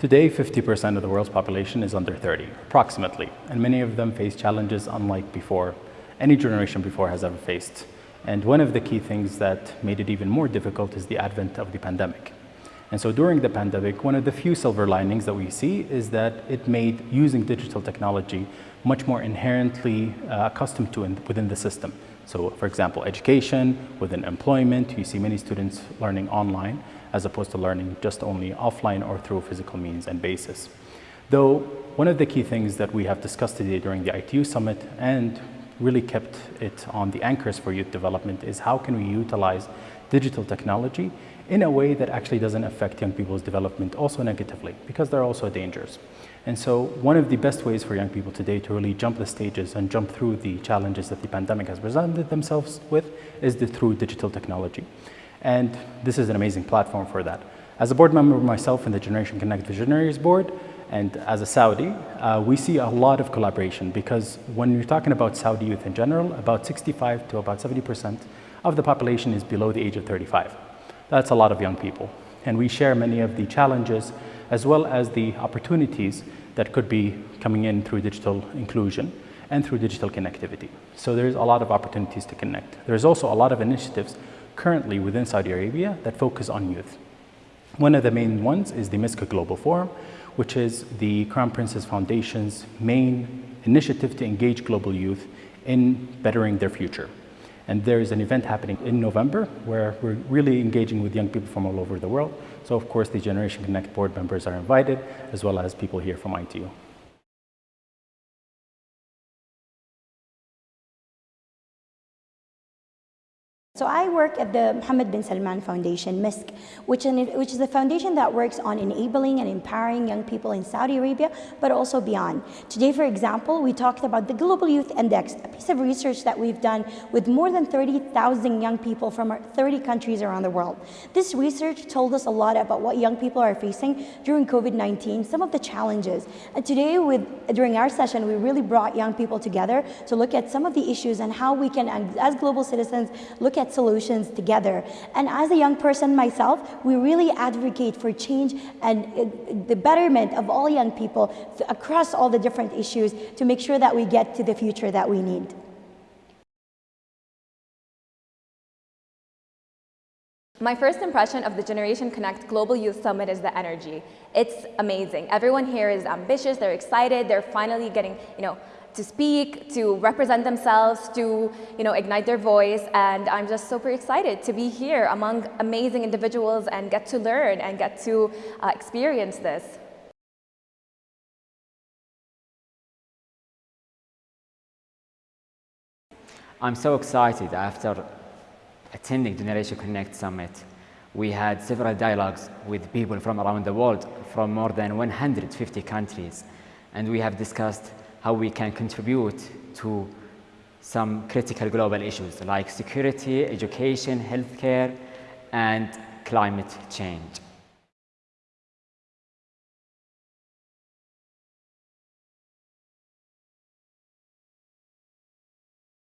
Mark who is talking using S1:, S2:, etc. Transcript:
S1: Today, 50% of the world's population is under 30, approximately, and many of them face challenges unlike before, any generation before has ever faced. And one of the key things that made it even more difficult is the advent of the pandemic. And so during the pandemic, one of the few silver linings that we see is that it made using digital technology much more inherently uh, accustomed to in, within the system. So for example, education, within employment, you see many students learning online as opposed to learning just only offline or through physical means and basis. Though one of the key things that we have discussed today during the ITU Summit and really kept it on the anchors for youth development is how can we utilize digital technology in a way that actually doesn't affect young people's development also negatively because there are also dangers. And so one of the best ways for young people today to really jump the stages and jump through the challenges that the pandemic has presented themselves with is the, through digital technology. And this is an amazing platform for that. As a board member myself in the Generation Connect Visionaries Board, and as a Saudi, uh, we see a lot of collaboration because when you're talking about Saudi youth in general, about 65 to about 70% of the population is below the age of 35. That's a lot of young people. And we share many of the challenges as well as the opportunities that could be coming in through digital inclusion and through digital connectivity. So there's a lot of opportunities to connect. There's also a lot of initiatives currently within Saudi Arabia that focus on youth. One of the main ones is the Misk Global Forum, which is the Crown Prince's Foundation's main initiative to engage global youth in bettering their future. And there is an event happening in November where we're really engaging with young people from all over the world. So of course the Generation Connect board members are invited, as well as people here from ITU.
S2: So I work at the Mohammed bin Salman Foundation, Misk, which, which is a foundation that works on enabling and empowering young people in Saudi Arabia, but also beyond. Today, for example, we talked about the Global Youth Index, a piece of research that we've done with more than 30,000 young people from 30 countries around the world. This research told us a lot about what young people are facing during COVID-19, some of the challenges. And today, with, during our session, we really brought young people together to look at some of the issues and how we can, as global citizens, look at solutions together. And as a young person myself, we really advocate for change and uh, the betterment of all young people across all the different issues to make sure that we get to the future that we need.
S3: My first impression of the Generation Connect Global Youth Summit is the energy. It's amazing. Everyone here is ambitious, they're excited, they're finally getting, you know, to speak, to represent themselves, to you know, ignite their voice. And I'm just super excited to be here among amazing individuals and get to learn and get to uh, experience this.
S4: I'm so excited after attending Generation Connect Summit. We had several dialogues with people from around the world, from more than 150 countries, and we have discussed how we can contribute to some critical global issues like security, education, healthcare, and climate change.